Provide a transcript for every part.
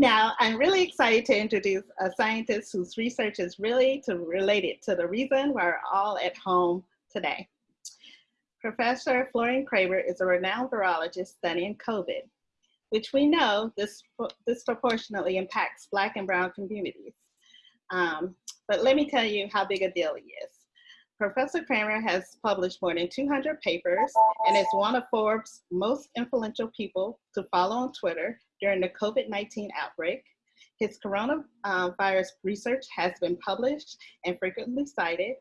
Now, I'm really excited to introduce a scientist whose research is really to related to the reason we're all at home today. Professor Florian Krammer is a renowned virologist studying COVID, which we know this disproportionately impacts Black and Brown communities. Um, but let me tell you how big a deal he is. Professor Krammer has published more than 200 papers and is one of Forbes' most influential people to follow on Twitter during the COVID-19 outbreak. His coronavirus research has been published and frequently cited.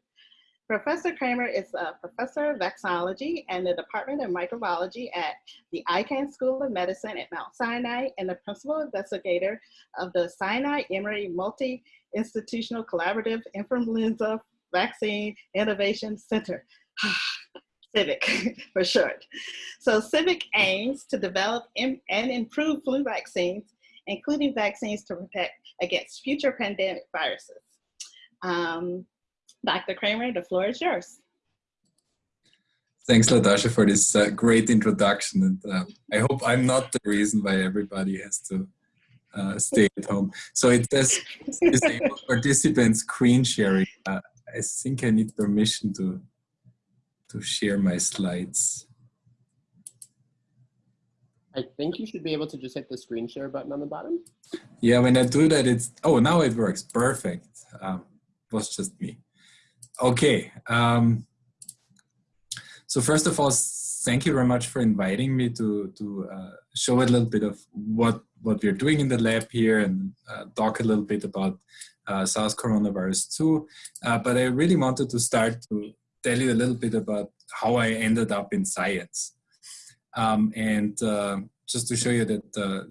Professor Krammer is a professor of vaccinology and the Department of Microbiology at the Icahn School of Medicine at Mount Sinai and the principal investigator of the Sinai Emory Multi-Institutional Collaborative Influenza Vaccine Innovation Center. CIVIC for short. So CIVIC aims to develop and improve flu vaccines, including vaccines to protect against future pandemic viruses. Um, Dr. Krammer, the floor is yours. Thanks, Latasha, for this uh, great introduction. And uh, I hope I'm not the reason why everybody has to uh, stay at home. So it says disabled participants screen sharing. Uh, I think I need permission to to share my slides. I think you should be able to just hit the screen share button on the bottom. Yeah, when I do that, it's, oh, now it works. Perfect. Um, was just me. Okay. Um, so first of all, thank you very much for inviting me to, to uh, show a little bit of what, what we're doing in the lab here and uh, talk a little bit about uh, SARS coronavirus 2. Uh, but I really wanted to start to tell you a little bit about how I ended up in science. Um, and uh, just to show you that uh,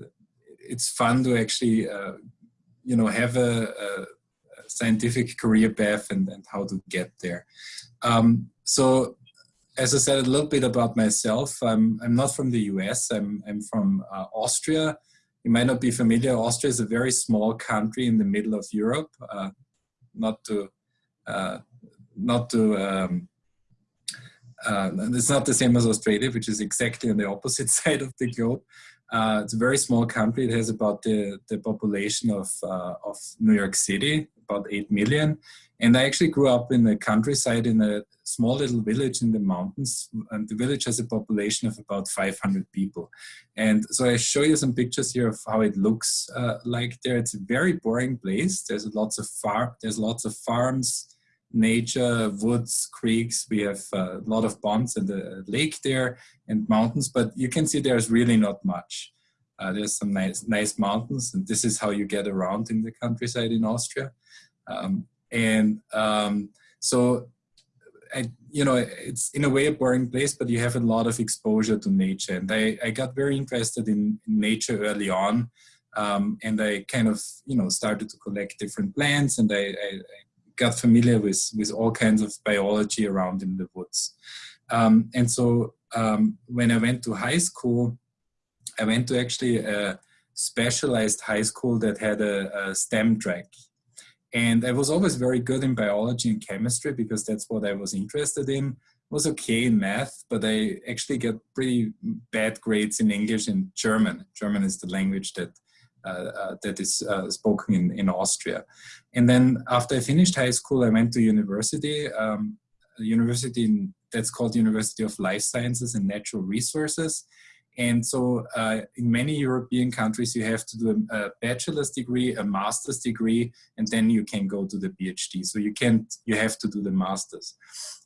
it's fun to actually, uh, you know, have a, a, scientific career path and, and how to get there. Um, so as I said a little bit about myself, I'm, I'm not from the US, I'm, I'm from uh, Austria. You might not be familiar, Austria is a very small country in the middle of Europe, uh, not to uh, not to um, uh, it's not the same as Australia, which is exactly on the opposite side of the globe. Uh, it's a very small country. It has about the, the population of, uh, of New York City, about 8 million. And I actually grew up in the countryside in a small little village in the mountains. And the village has a population of about 500 people. And so I show you some pictures here of how it looks uh, like there. It's a very boring place. There's lots of far, there's lots of farms, nature, woods, creeks. We have a lot of ponds and a lake there and mountains, but you can see there's really not much. Uh, there's some nice, nice mountains and this is how you get around in the countryside in Austria. Um, and um, so, I, you know, it's in a way a boring place, but you have a lot of exposure to nature. And I, I got very interested in, nature early on. Um, and I kind of, you know, started to collect different plants and I, I, got familiar with, with all kinds of biology around in the woods. Um, and so um, when I went to high school, I went to actually a specialized high school that had a, a STEM track. And I was always very good in biology and chemistry because that's what I was interested in. Was okay in math, but I actually got pretty bad grades in English and German. German is the language that that is uh, spoken in, in Austria. And then after I finished high school, I went to university, um, university in, that's called University of Life Sciences and Natural Resources. And so uh, in many European countries, you have to do a, bachelor's degree, a master's degree, and then you can go to the PhD. So you can't, you have to do the master's.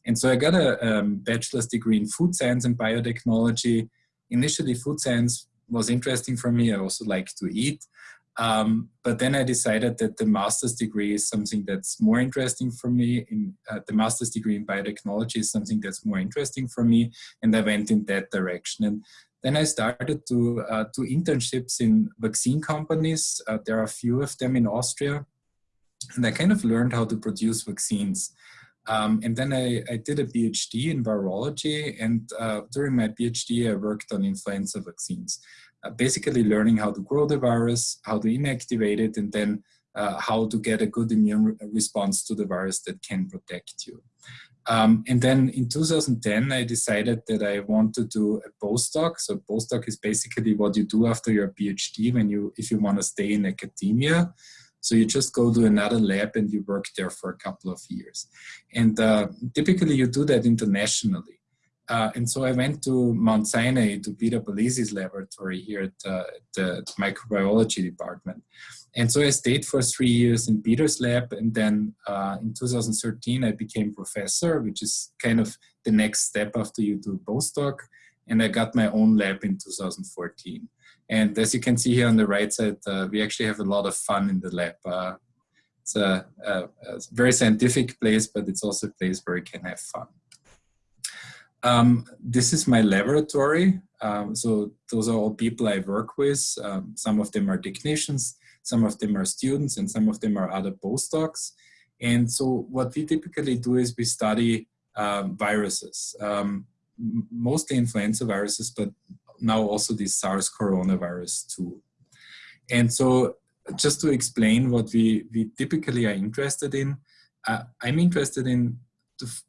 And so I got a um, bachelor's degree in food science and biotechnology. Initially food science was interesting for me. I also like to eat. Um, but then I decided that the master's degree is something that's more interesting for me. In uh, the master's degree in biotechnology is something that's more interesting for me, and I went in that direction. And then I started to uh, do internships in vaccine companies. Uh, there are a few of them in Austria, and I kind of learned how to produce vaccines. Um, and then I, I, did a PhD in virology, and uh, during my PhD, I worked on influenza vaccines. Uh, basically learning how to grow the virus, how to inactivate it, and then uh, how to get a good immune response to the virus that can protect you. Um, and then in 2010, I decided that I want to do a postdoc. So postdoc is basically what you do after your PhD when you, if you want to stay in academia. So you just go to another lab and you work there for a couple of years. And uh, typically you do that internationally. Uh, and so I went to Mount Sinai to Peter Palese's laboratory here at, uh, the microbiology department. And so I stayed for three years in Peter's lab. And then uh, in 2013, I became professor, which is kind of the next step after you do postdoc. And I got my own lab in 2014. And as you can see here on the right side, uh, we actually have a lot of fun in the lab. Uh, it's a, a, a very scientific place, but it's also a place where you can have fun. Um, this is my laboratory. Um, so those are all people I work with. Um, some of them are technicians, some of them are students, and some of them are other postdocs. And so what we typically do is we study um, viruses, um, mostly influenza viruses, but now also this SARS coronavirus too. And so just to explain what we, we typically are interested in, uh, I'm interested in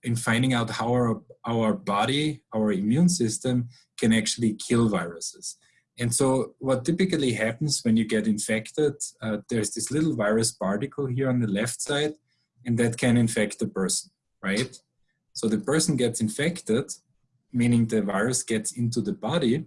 in finding out how our, our body, our immune system can actually kill viruses. And so what typically happens when you get infected, uh, there's this little virus particle here on the left side, and that can infect the person, right? So the person gets infected, meaning the virus gets into the body,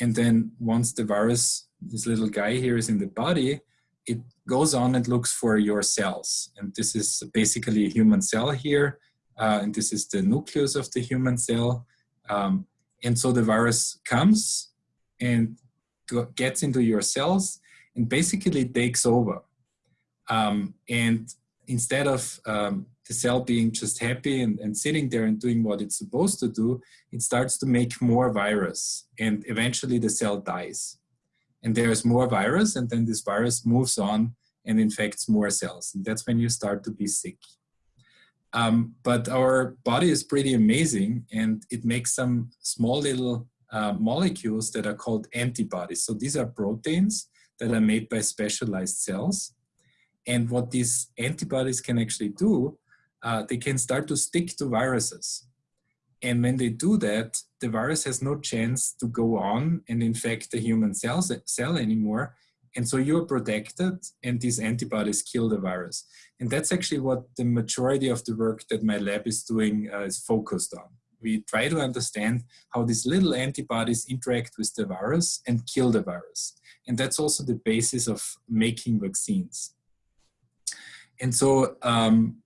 and then once the virus, this little guy here is in the body, it goes on and looks for your cells. And this is basically a human cell here uh, and this is the nucleus of the human cell. Um, and so the virus comes and gets into your cells and basically takes over. Um, and instead of um, the cell being just happy and, and, sitting there and doing what it's supposed to do, it starts to make more virus and eventually the cell dies. And there's more virus and then this virus moves on and infects more cells. And that's when you start to be sick. Um, but our body is pretty amazing and it makes some small little uh, molecules that are called antibodies. So these are proteins that are made by specialized cells. And what these antibodies can actually do, uh, they can start to stick to viruses. And when they do that, the virus has no chance to go on and infect the human cells, cell anymore and so you're protected and these antibodies kill the virus. And that's actually what the majority of the work that my lab is doing uh, is focused on. We try to understand how these little antibodies interact with the virus and kill the virus. And that's also the basis of making vaccines. And so, um,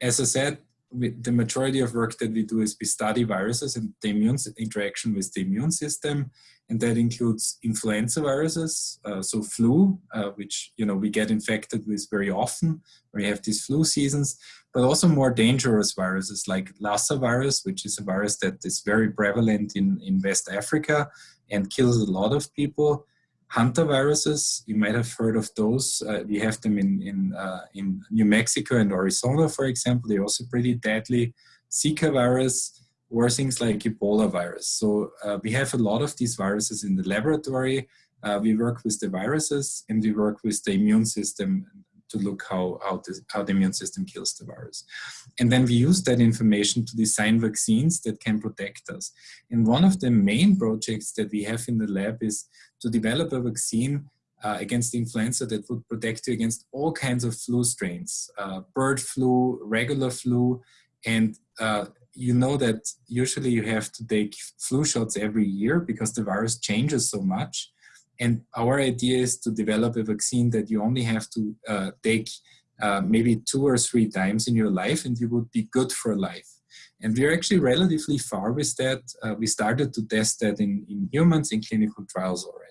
as I said, the majority of work that we do is we study viruses and the immune interaction with the immune system and that includes influenza viruses, uh, so flu, uh, which you know we get infected with very often. We have these flu seasons, but also more dangerous viruses like Lassa virus, which is a virus that is very prevalent in, in West Africa and kills a lot of people. Hantaviruses, you might have heard of those. Uh, we have them in, in, uh, in New Mexico and Arizona, for example. They're also pretty deadly. Zika virus, or things like Ebola virus. So uh, we have a lot of these viruses in the laboratory. Uh, we work with the viruses and we work with the immune system to look how, how, the, how the immune system kills the virus. And then we use that information to design vaccines that can protect us. And one of the main projects that we have in the lab is to develop a vaccine uh, against influenza that would protect you against all kinds of flu strains, uh, bird flu, regular flu, and uh, you know that usually you have to take flu shots every year because the virus changes so much. And our idea is to develop a vaccine that you only have to uh, take uh, maybe two or three times in your life and you would be good for life. And we're actually relatively far with that. Uh, we started to test that in, in humans in clinical trials already.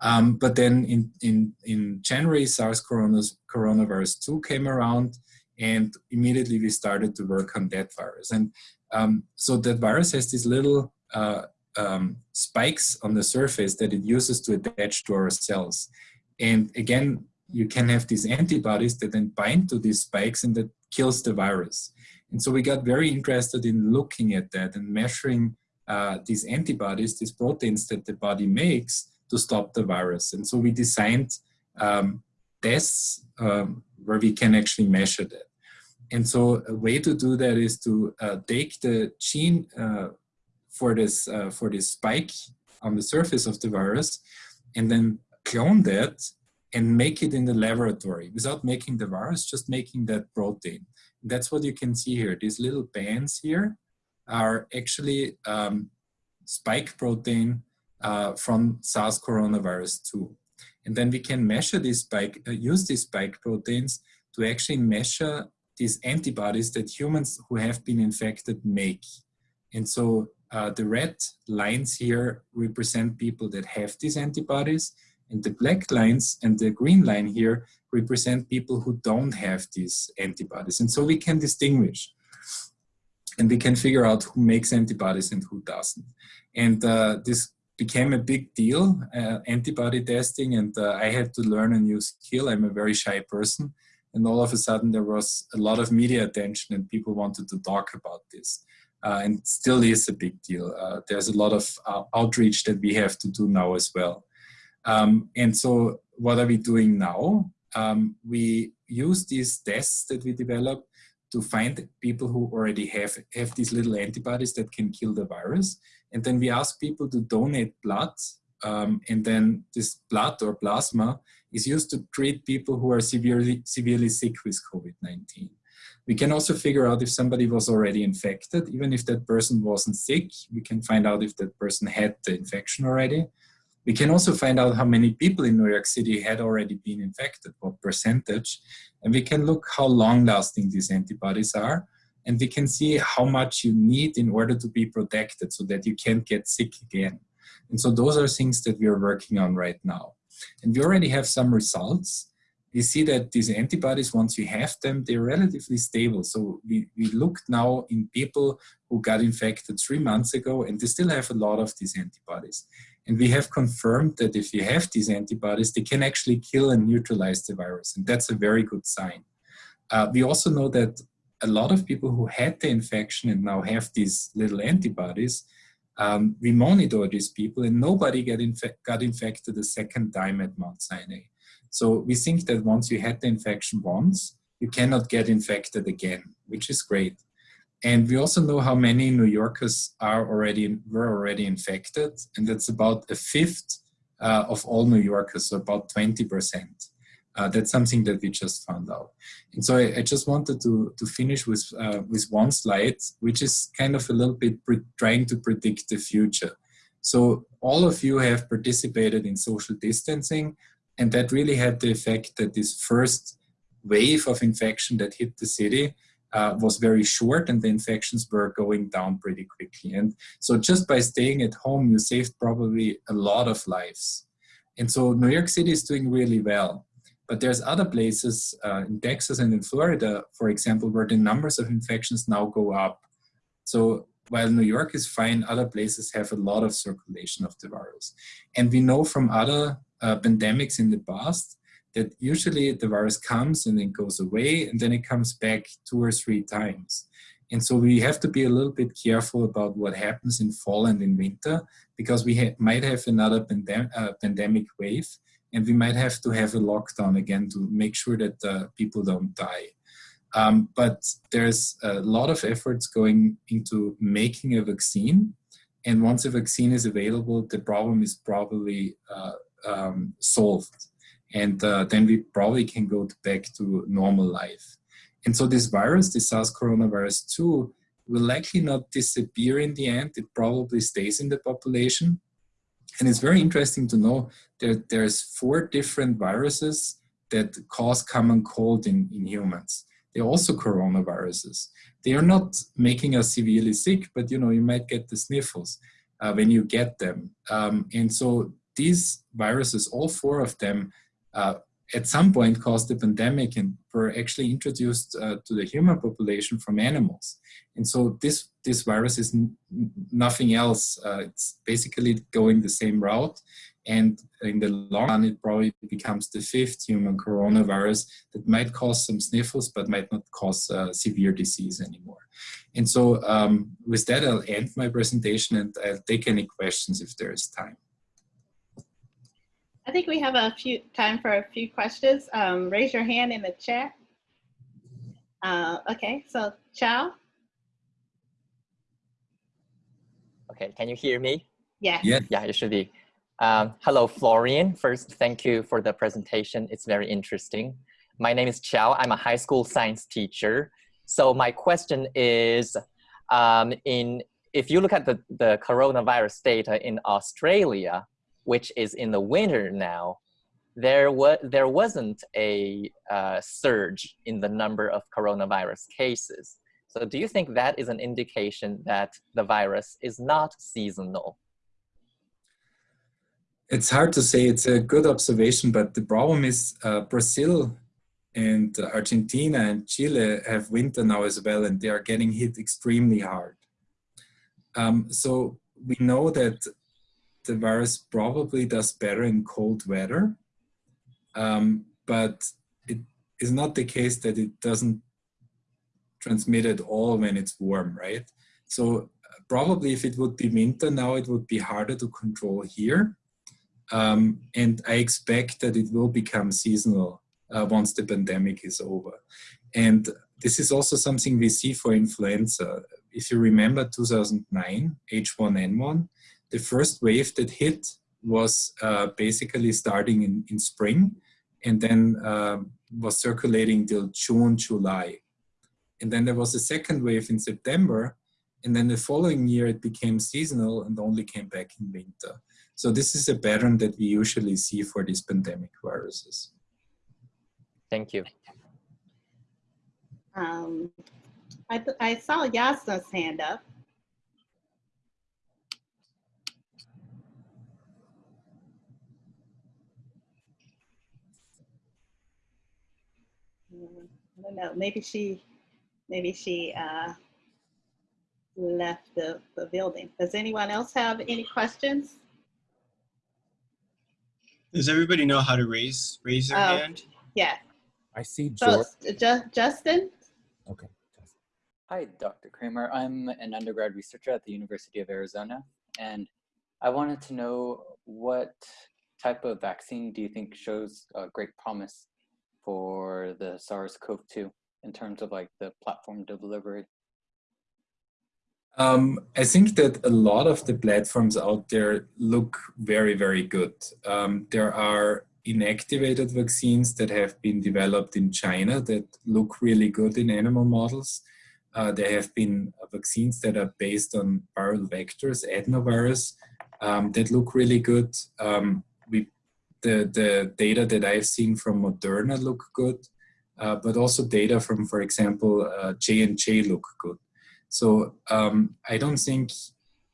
Um, but then in, in, in January, SARS coronavirus 2 came around and immediately we started to work on that virus. And um, so that virus has this little uh, um, spikes on the surface that it uses to attach to our cells. And again, you can have these antibodies that then bind to these spikes and that kills the virus. And so we got very interested in looking at that and measuring uh, these antibodies, these proteins that the body makes to stop the virus. And so we designed um, tests um, where we can actually measure that. And so a way to do that is to uh, take the gene uh, for this uh, for this spike on the surface of the virus, and then clone that and make it in the laboratory without making the virus, just making that protein. That's what you can see here. These little bands here are actually um, spike protein uh, from SARS coronavirus 2. And then we can measure these spike, uh, use these spike proteins to actually measure these antibodies that humans who have been infected make. And so uh, the red lines here represent people that have these antibodies and the black lines and the green line here represent people who don't have these antibodies. And so we can distinguish and we can figure out who makes antibodies and who doesn't. And uh, this became a big deal, uh, antibody testing, and uh, I had to learn a new skill. I'm a very shy person. And all of a sudden there was a lot of media attention and people wanted to talk about this. Uh, and still is a big deal. Uh, there's a lot of uh, outreach that we have to do now as well. Um, and so what are we doing now? Um, we use these tests that we develop to find people who already have, have these little antibodies that can kill the virus. And then we ask people to donate blood. Um, and then this blood or plasma is used to treat people who are severely, severely sick with COVID-19. We can also figure out if somebody was already infected, even if that person wasn't sick, we can find out if that person had the infection already. We can also find out how many people in New York City had already been infected, what percentage, and we can look how long lasting these antibodies are, and we can see how much you need in order to be protected so that you can't get sick again. And so those are things that we are working on right now. And we already have some results. We see that these antibodies, once you have them, they're relatively stable. So we, we looked now in people who got infected three months ago and they still have a lot of these antibodies. And we have confirmed that if you have these antibodies, they can actually kill and neutralize the virus. And that's a very good sign. Uh, we also know that a lot of people who had the infection and now have these little antibodies, um, we monitor these people and nobody get got infected a second time at Mount Sinai. So we think that once you had the infection once, you cannot get infected again, which is great. And we also know how many New Yorkers are already were already infected, and that's about a fifth uh, of all New Yorkers, so about 20%. Uh, that's something that we just found out. And so I, I just wanted to, to finish with, uh, with one slide, which is kind of a little bit trying to predict the future. So all of you have participated in social distancing, and that really had the effect that this first wave of infection that hit the city uh, was very short and the infections were going down pretty quickly. And so just by staying at home, you saved probably a lot of lives. And so New York City is doing really well. But there's other places uh, in Texas and in Florida, for example, where the numbers of infections now go up. So while New York is fine, other places have a lot of circulation of the virus. And we know from other uh, pandemics in the past that usually the virus comes and then goes away and then it comes back two or three times. And so we have to be a little bit careful about what happens in fall and in winter because we ha might have another pandem uh, pandemic wave and we might have to have a lockdown again to make sure that uh, people don't die. Um, but there's a lot of efforts going into making a vaccine. And once a vaccine is available, the problem is probably uh, um, solved and uh, then we probably can go back to normal life. And so this virus, the SARS coronavirus 2, will likely not disappear in the end. It probably stays in the population. And it's very interesting to know that there's four different viruses that cause common cold in, in humans. They're also coronaviruses. They are not making us severely sick, but you know, you might get the sniffles uh, when you get them. Um, and so these viruses, all four of them, uh, at some point caused the pandemic and were actually introduced uh, to the human population from animals. And so this, this virus is nothing else. Uh, it's basically going the same route. And in the long run, it probably becomes the fifth human coronavirus that might cause some sniffles, but might not cause uh, severe disease anymore. And so um, with that, I'll end my presentation and I'll take any questions if there is time. I think we have a few time for a few questions. Um, raise your hand in the chat. Uh, okay, so Chow? Okay, can you hear me? Yeah. Yeah. Yeah, it should be. Um, hello, Florian. First, thank you for the presentation. It's very interesting. My name is Chow. I'm a high school science teacher. So my question is, um, in if you look at the, the coronavirus data in Australia, which is in the winter now, there, was there wasn't a uh, surge in the number of coronavirus cases. So do you think that is an indication that the virus is not seasonal? It's hard to say. It's a good observation, but the problem is uh, Brazil and Argentina and Chile have winter now as well, and they are getting hit extremely hard. Um, so we know that the virus probably does better in cold weather, um, but it is not the case that it doesn't transmit at all when it's warm, right? So probably if it would be winter now, it would be harder to control here. Um, and I expect that it will become seasonal uh, once the pandemic is over. And this is also something we see for influenza. If you remember 2009, H1N1, the first wave that hit was uh, basically starting in, in spring and then uh, was circulating till June, July. And then there was a second wave in September. And then the following year it became seasonal and only came back in winter. So this is a pattern that we usually see for these pandemic viruses. Thank you. Um, I, I saw Yasna's hand up. Mm, I don't know, maybe she, maybe she uh, left the, the building. Does anyone else have any questions? Does everybody know how to raise raise their Oh. hand? Yeah, I see so Ju- Justin? Okay. Hi, Dr. Krammer. I'm an undergrad researcher at the University of Arizona, and I wanted to know what type of vaccine do you think shows uh, great promise for the SARS-CoV-2 in terms of like the platform delivery? Um, I think that a lot of the platforms out there look very, very good. Um, there are inactivated vaccines that have been developed in China that look really good in animal models. Uh, there have been vaccines that are based on viral vectors, adenovirus, um, that look really good. Um, we, the, the data that I've seen from Moderna look good, uh, but also data from, for example, uh, J&J look good. So um, I don't think,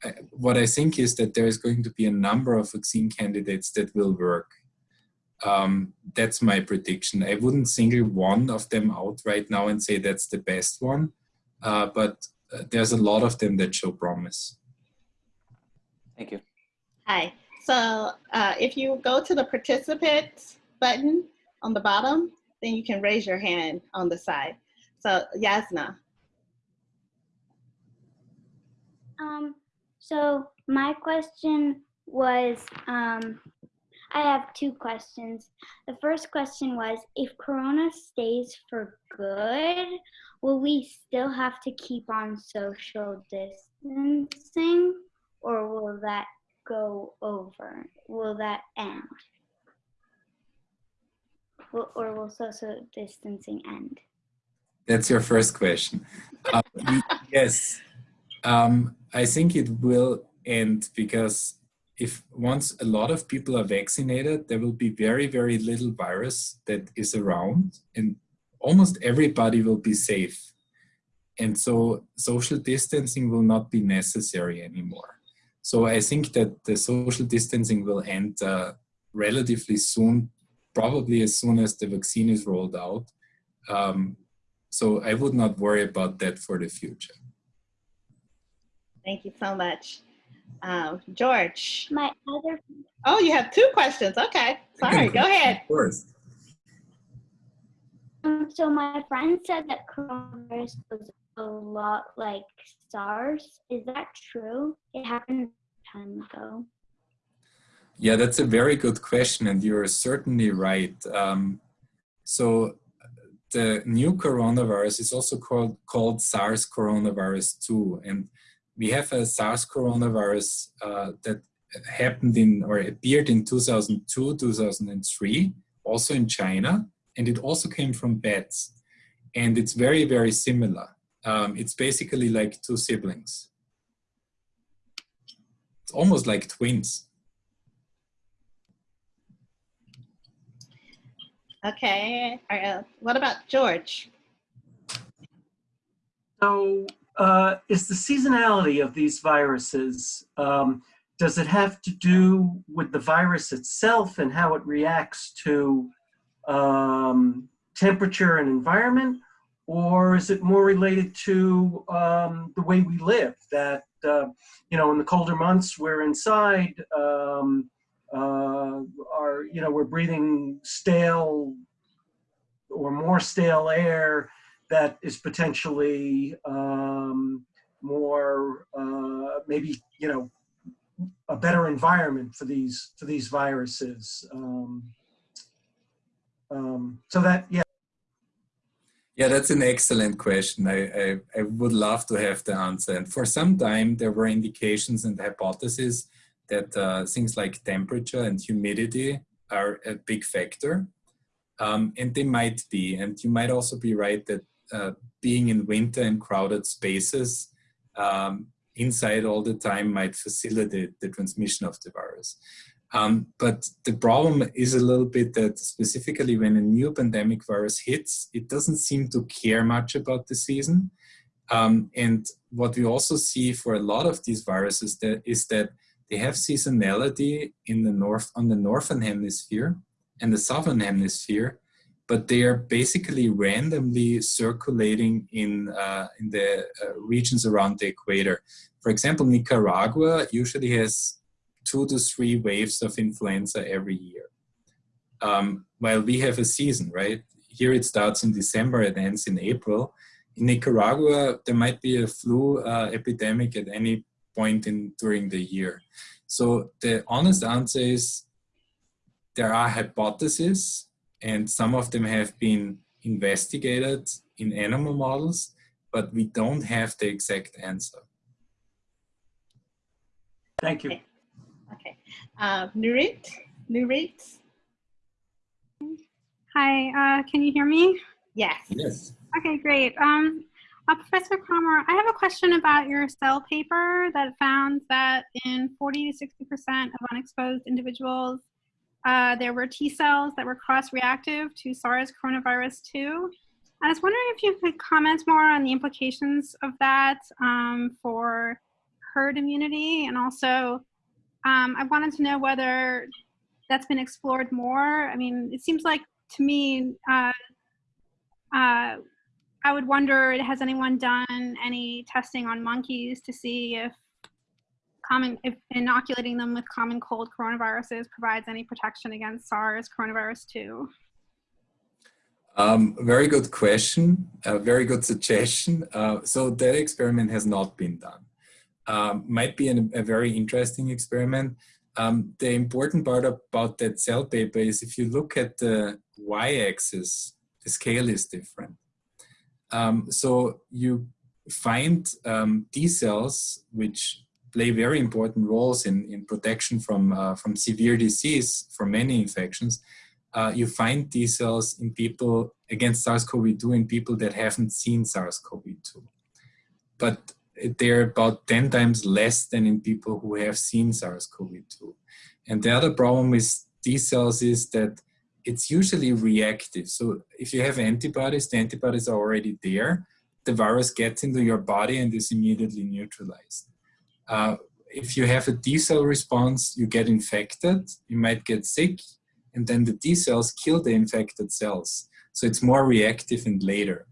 I- what I think is that there is going to be a number of vaccine candidates that will work. Um, that's my prediction. I wouldn't single one of them out right now and say that's the best one, uh, but uh, there's a lot of them that show promise. Thank you. Hi. So uh, if you go to the participants button on the bottom, then you can raise your hand on the side. So Yasna. Um, so my question was, um, I have two questions. The first question was, if Corona stays for good, will we still have to keep on social distancing or will that go over? Will that end? Will, or will social distancing end? That's your first question. Uh, yes, um, I think it will end because if once a lot of people are vaccinated, there will be very, very little virus that is around and almost everybody will be safe. And so social distancing will not be necessary anymore. So I think that the social distancing will end uh, relatively soon, probably as soon as the vaccine is rolled out. Um, so I would not worry about that for the future. Thank you so much. Um, George. My other Oh, you have two questions. Okay. Sorry. Go ahead. Of course. Um, so my friend said that coronavirus was a lot like SARS. Is that true? It happened time ago. Yeah, that's a very good question, and you're certainly right. Um, so the new coronavirus is also called, called SARS coronavirus 2. And we have a SARS coronavirus uh, that happened in or appeared in 2002, 2003, also in China, and it also came from bats. And it's very, very similar. Um, it's basically like two siblings. It's almost like twins. Okay, uh, what about George? So uh, is the seasonality of these viruses, um, does it have to do with the virus itself and how it reacts to um, temperature and environment? Or is it more related to um, the way we live that, uh, you know, in the colder months we're inside, um, uh, are, you know, we're breathing stale or more stale air that is potentially um, more uh, maybe you know a better environment for these for these viruses. Um, um, so that yeah. Yeah, that's an excellent question. I, I, I, would love to have the answer. And for some time, there were indications and hypotheses that uh, things like temperature and humidity are a big factor. Um, and they might be. And you might also be right that uh, being in winter and crowded spaces um, inside all the time might facilitate the transmission of the virus. Um, but the problem is a little bit that specifically when a new pandemic virus hits, it doesn't seem to care much about the season. Um, and what we also see for a lot of these viruses that is that they have seasonality in the north on the northern hemisphere and the southern hemisphere, but they are basically randomly circulating in, uh, in the uh, regions around the equator. For example, Nicaragua usually has two to three waves of influenza every year. Um, while we have a season, right? Here it starts in December, it ends in April. In Nicaragua, there might be a flu uh, epidemic at any point in during the year. So the honest answer is there are hypotheses and some of them have been investigated in animal models, but we don't have the exact answer. Thank you. Okay, okay. Uh, Nurit? Nurit? Hi, uh, can you hear me? Yes. Yes. Okay, great. Um, uh, Professor Krammer, I have a question about your cell paper that found that in 40 to 60% of unexposed individuals, uh, there were T cells that were cross-reactive to SARS coronavirus 2. I was wondering if you could comment more on the implications of that um, for herd immunity and also um, I wanted to know whether that's been explored more. I mean, it seems like to me, uh, uh, I would wonder, has anyone done any testing on monkeys to see if common, if inoculating them with common cold coronaviruses provides any protection against SARS coronavirus 2? Um, very good question, a very good suggestion. Uh, so that experiment has not been done. Um, might be an, a very interesting experiment. Um, the important part about that cell paper is if you look at the y-axis, the scale is different. Um, so you find um, T cells which play very important roles in, in protection from, uh, from severe disease, for many infections. Uh, you find T cells in people against SARS-CoV-2 in people that haven't seen SARS-CoV-2. But they're about 10 times less than in people who have seen SARS-CoV-2. And the other problem with T cells is that it's usually reactive. So if you have antibodies, the antibodies are already there. The virus gets into your body and is immediately neutralized. Uh, if you have a T cell response, you get infected, you might get sick, and then the T cells kill the infected cells. So it's more reactive and later.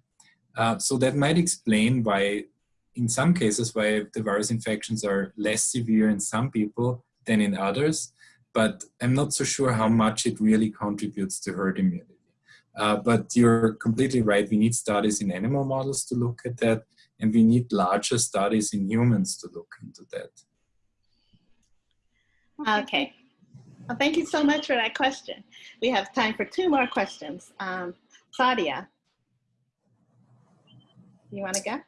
Uh, so that might explain why, in some cases, why the virus infections are less severe in some people than in others, but I'm not so sure how much it really contributes to herd immunity. Uh, but you're completely right, we need studies in animal models to look at that and we need larger studies in humans to look into that. Okay. Well, thank you so much for that question. We have time for two more questions. Um, Sadia, You want to go?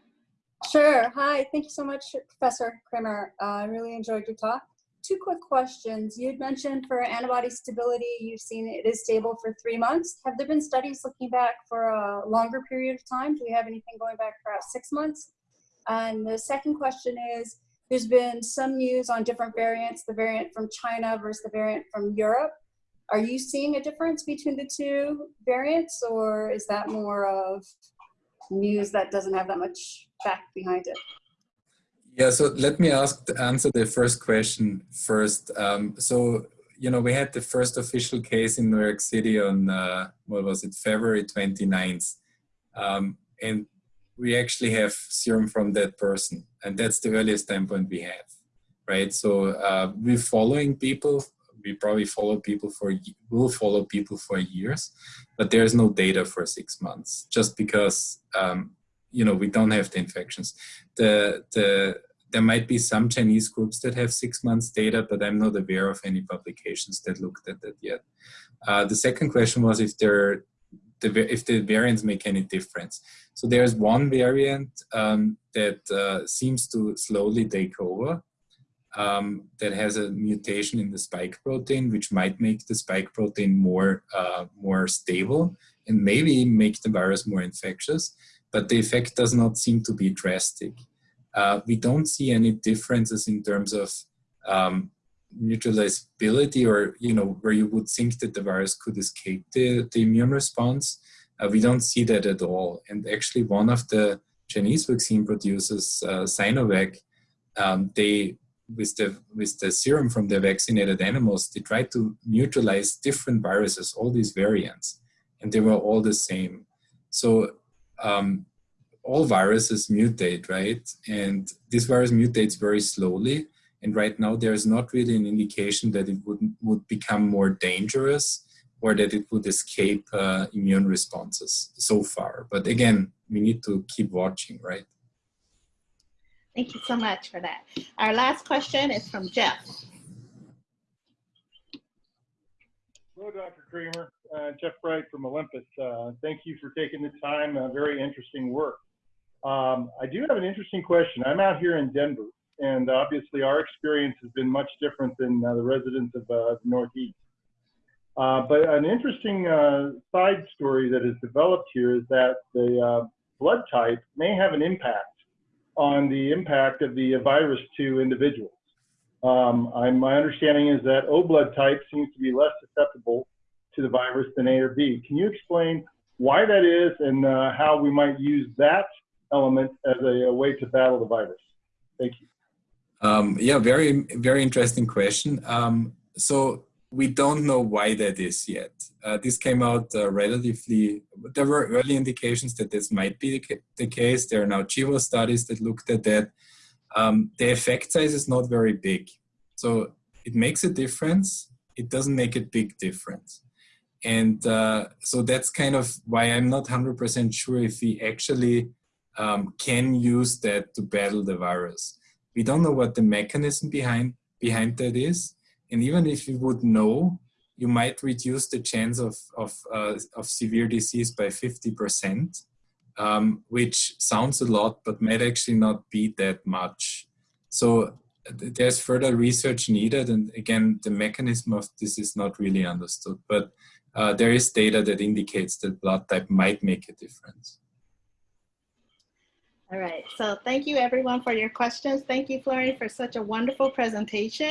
Sure. Hi. Thank you so much, Professor Krammer. Uh, I really enjoyed your talk. Two quick questions. You had mentioned for antibody stability, you've seen it is stable for three months. Have there been studies looking back for a longer period of time? Do we have anything going back for about six months? And the second question is, there's been some news on different variants, the variant from China versus the variant from Europe. Are you seeing a difference between the two variants or is that more of news that doesn't have that much fact behind it? Yeah, so let me ask answer the first question first. Um, so you know we had the first official case in New York City on uh, what was it February 29th, um, and we actually have serum from that person, and that's the earliest time point we have, right? So uh, we're following people. We probably follow people for will follow people for years, but there's no data for six months just because um, you know we don't have the infections the the there might be some Chinese groups that have six months data, but I'm not aware of any publications that looked at that yet. Uh, the second question was if there the, if the variants make any difference. So there's one variant um, that uh, seems to slowly take over um, that has a mutation in the spike protein, which might make the spike protein more, uh, more stable and maybe make the virus more infectious, but the effect does not seem to be drastic. Uh, we don't see any differences in terms of um, neutralizability or, you know, where you would think that the virus could escape the, the immune response. Uh, we don't see that at all. And actually one of the Chinese vaccine producers, uh, Sinovac, um, they, with the, with the serum from the vaccinated animals, they tried to neutralize different viruses, all these variants, and they were all the same. So um, all viruses mutate, right? And this virus mutates very slowly. And right now there is not really an indication that it would, would become more dangerous or that it would escape uh, immune responses so far. But again, we need to keep watching, right? Thank you so much for that. Our last question is from Jeff. Hello, Dr. Krammer. Uh, Jeff Bright from Olympus. Uh, thank you for taking the time. Uh, very interesting work. Um, I do have an interesting question. I'm out here in Denver, and obviously our experience has been much different than uh, the residents of uh, the Northeast. Uh, but an interesting side story that has developed here is that the blood type may have an impact on the impact of the virus to individuals. Um, my understanding is that O blood type seems to be less susceptible to the virus than A or B. Can you explain why that is and uh, how we might use that element as a, a way to battle the virus? Thank you. Um, yeah, very, very interesting question. Um, so we don't know why that is yet. Uh, this came out uh, relatively, there were early indications that this might be the, the case. There are now GWAS studies that looked at that. Um, the effect size is not very big. So it makes a difference. It doesn't make a big difference. And uh, so that's kind of why I'm not 100% sure if we actually um, can use that to battle the virus. We don't know what the mechanism behind, behind that is. And even if you would know, you might reduce the chance of, of, uh, of severe disease by 50%, um, which sounds a lot, but might actually not be that much. So there's further research needed. And again, the mechanism of this is not really understood, but uh, there is data that indicates that blood type might make a difference. All right, so thank you everyone for your questions. Thank you, Florian, for such a wonderful presentation.